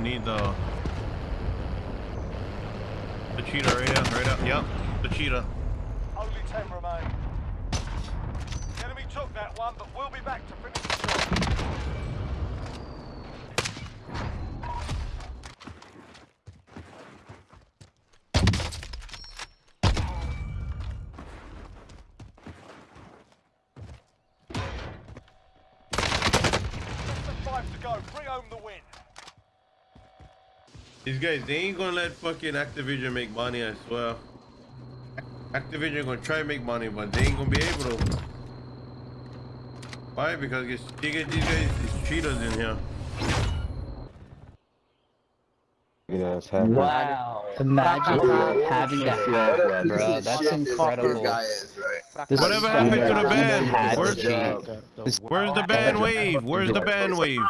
I need the the cheetah right here, right up. Yep, the cheetah. Only 10 remain. The enemy took that one, but we'll be back to finish the job. Go. Bring home the win. These guys, they ain't gonna let fucking Activision make money, I swear. Activision gonna try to make money, but they ain't gonna be able to. Why? Because it's, they get these guys, these cheaters in here. Yeah, having Wow. Imagine having to have, bro. That's incredible. This Whatever happened to the ban? Where's- Where's the ban wave? Where's the ban wave?